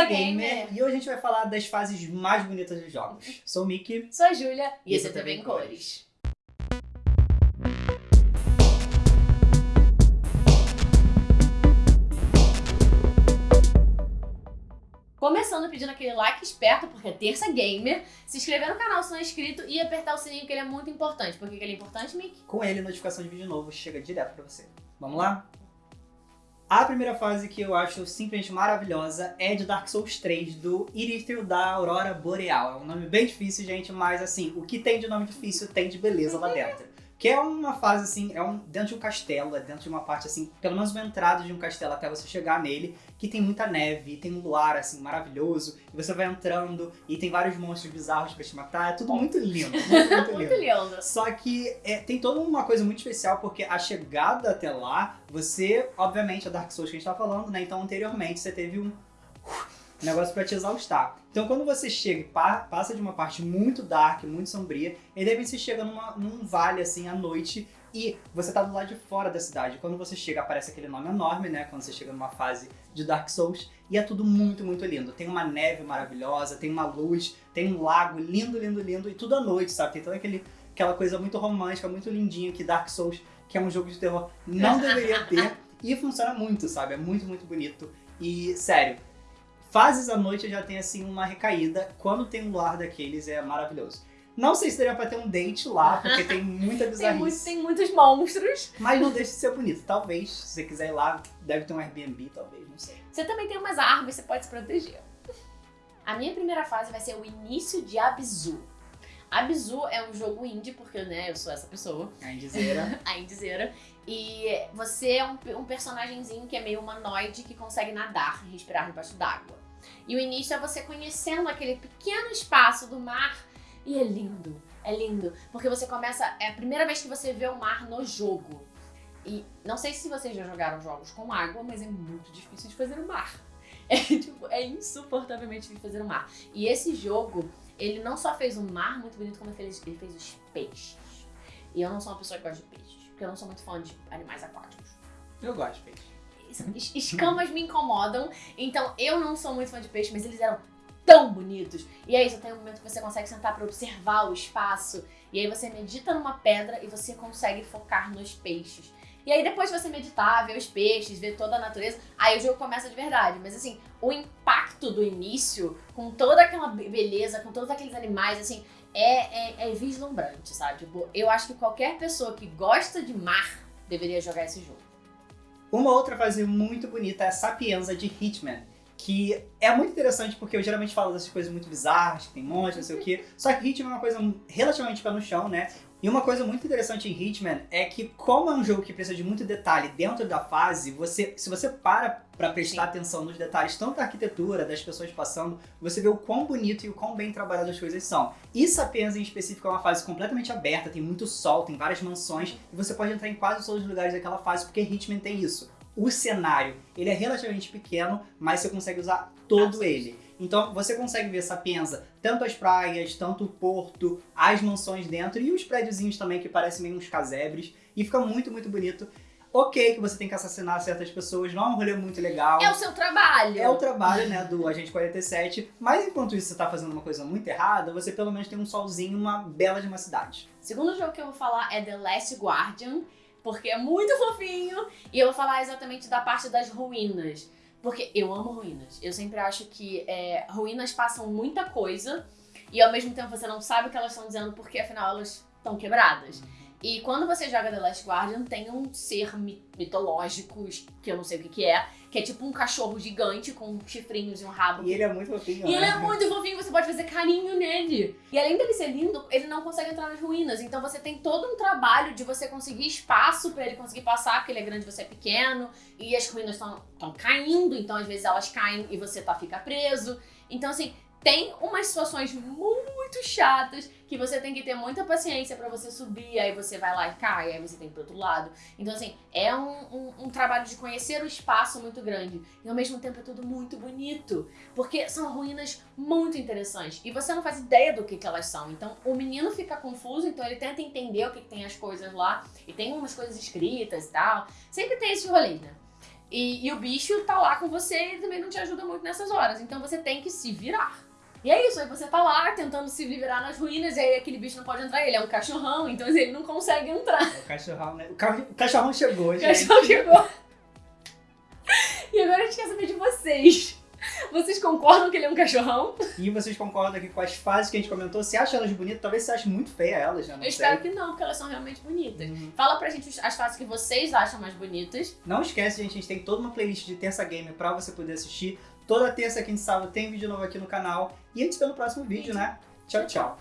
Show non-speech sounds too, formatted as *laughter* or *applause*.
Terça Gamer. E hoje a gente vai falar das fases mais bonitas dos jogos. Sou o Mickey. Sou a Júlia. E, e esse é também Cores. Começando pedindo aquele like esperto, porque é terça gamer, se inscrever no canal se não é inscrito e apertar o sininho que ele é muito importante. Por que ele é importante, Mick? Com ele, notificação de vídeo novo chega direto pra você. Vamos lá? A primeira fase que eu acho simplesmente maravilhosa é de Dark Souls 3, do Irithyll da Aurora Boreal. É um nome bem difícil, gente, mas assim, o que tem de nome difícil tem de beleza lá dentro. Que é uma fase assim, é um dentro de um castelo, é dentro de uma parte assim, pelo menos uma entrada de um castelo até você chegar nele, que tem muita neve, tem um luar assim maravilhoso, e você vai entrando e tem vários monstros bizarros pra te matar, é tudo muito lindo, muito, muito, *laughs* muito lindo. lindo. Só que é, tem toda uma coisa muito especial, porque a chegada até lá, você, obviamente, é Dark Souls que a gente tá falando, né? Então anteriormente você teve um negócio para te exaustar. Então quando você chega e passa de uma parte muito dark, muito sombria, e de repente você chega numa, num vale assim à noite e você tá do lado de fora da cidade. Quando você chega, aparece aquele nome enorme, né? Quando você chega numa fase de Dark Souls. E é tudo muito, muito lindo. Tem uma neve maravilhosa, tem uma luz, tem um lago lindo, lindo, lindo. E tudo à noite, sabe? Tem toda aquele, aquela coisa muito romântica, muito lindinha que Dark Souls, que é um jogo de terror, não deveria ter. *laughs* E funciona muito, sabe? É muito, muito bonito. E, sério, Fases à noite já tem assim uma recaída. Quando tem um lar daqueles é maravilhoso. Não sei se daria pra ter um date lá, porque tem muita *laughs* bizarrice. tem, muito, tem muitos monstros. Mas não deixe de ser bonito. Talvez, se você quiser ir lá, deve ter um Airbnb, talvez, não sei. Você também tem umas árvores, você pode se proteger. A minha primeira fase vai ser o início de Abzu. Abzu é um jogo indie, porque, né, eu sou essa pessoa. A indizeira. *laughs* a indizeira. E você é um, um personagemzinho que é meio humanoide que consegue nadar e respirar debaixo d'água. E o início é você conhecendo aquele pequeno espaço do mar e é lindo, é lindo, porque você começa, é a primeira vez que você vê o mar no jogo. E não sei se vocês já jogaram jogos com água, mas é muito difícil de fazer o mar. *laughs* É, tipo, é insuportavelmente difícil de fazer o mar. E esse jogo, ele não só fez um mar muito bonito, como ele fez, ele fez os peixes. E eu não sou uma pessoa que gosta de peixes, porque eu não sou muito fã de animais aquáticos. Eu gosto de peixe escamas me incomodam. Então eu não sou muito fã de peixe, mas eles eram tão bonitos. E aí, você tem um momento que você consegue sentar para observar o espaço. E aí você medita numa pedra e você consegue focar nos peixes. E aí depois de você meditar, ver os peixes, ver toda a natureza, aí o jogo começa de verdade. Mas assim, o impacto do início, com toda aquela beleza, com todos aqueles animais, assim, é, é, é vislumbrante, sabe? Tipo, eu acho que qualquer pessoa que gosta de mar deveria jogar esse jogo. Uma outra fase muito bonita é a Sapienza de Hitman, que é muito interessante porque eu geralmente falo dessas coisas muito bizarras, que tem monte, não sei o quê. Só que Hitman é uma coisa relativamente pé no chão, né? E uma coisa muito interessante em Hitman é que, como é um jogo que precisa de muito detalhe dentro da fase, você, se você para pra prestar Sim. atenção nos detalhes, tanto da arquitetura, das pessoas passando, você vê o quão bonito e o quão bem trabalhadas as coisas são. E Sapiens, em específico, é uma fase completamente aberta, tem muito sol, tem várias mansões, e você pode entrar em quase todos os lugares daquela fase, porque Hitman tem isso. O cenário, ele é relativamente pequeno, mas você consegue usar todo ele. Então você consegue ver Sapienza, tanto as praias, tanto o porto, as mansões dentro e os prédiozinhos também que parecem meio uns casebres. E fica muito, muito bonito. Ok que você tem que assassinar certas pessoas, não é um rolê muito legal. É o seu trabalho. É o trabalho, né, do Agente 47. Mas enquanto isso você tá fazendo uma coisa muito errada, você pelo menos tem um solzinho, uma bela de uma cidade. O segundo jogo que eu vou falar é The Last Guardian, porque é muito fofinho. E eu vou falar exatamente da parte das ruínas. Porque eu amo ruínas. Eu sempre acho que é, ruínas passam muita coisa e ao mesmo tempo você não sabe o que elas estão dizendo porque afinal elas estão quebradas. E quando você joga The Last Guardian, tem um ser mitológico, que eu não sei o que, que é, que é tipo um cachorro gigante com chifrinhos e um rabo. E ele é muito fofinho. E né? ele é muito fofinho, você pode fazer carinho nele. E além dele ser lindo, ele não consegue entrar nas ruínas. Então você tem todo um trabalho de você conseguir espaço para ele conseguir passar, porque ele é grande e você é pequeno. E as ruínas estão caindo, então às vezes elas caem e você tá, fica preso. Então assim, tem umas situações muito chatas que você tem que ter muita paciência para você subir, aí você vai lá e cai, aí você tem pro outro lado. Então, assim, é um, um, um, trabalho de conhecer o espaço muito grande. E ao mesmo tempo é tudo muito bonito, porque são ruínas muito interessantes. E você não faz ideia do que, que elas são. Então, o menino fica confuso, então ele tenta entender o que, que tem as coisas lá. E tem umas coisas escritas e tal. Sempre tem esse rolê, né? E, e o bicho tá lá com você e também não te ajuda muito nessas horas. Então você tem que se virar. E é isso, aí você tá lá tentando se virar nas ruínas e aí aquele bicho não pode entrar. Ele é um cachorrão, então *laughs* ele não consegue entrar. O cachorrão, né? O, ca- o cachorrão chegou, O gente. cachorro chegou. E agora a gente quer saber de vocês. Vocês concordam que ele é um cachorrão? E vocês concordam aqui com as fases que a gente comentou? Você acha elas bonitas? Talvez você ache muito feia elas, né? Não Eu espero que não, porque elas são realmente bonitas. Uhum. Fala pra gente as fases que vocês acham mais bonitas. Não esquece, gente, a gente tem toda uma playlist de Terça Game pra você poder assistir. Toda terça, quinta e sábado tem vídeo novo aqui no canal. E a gente vê no próximo vídeo, né? Tchau, tchau.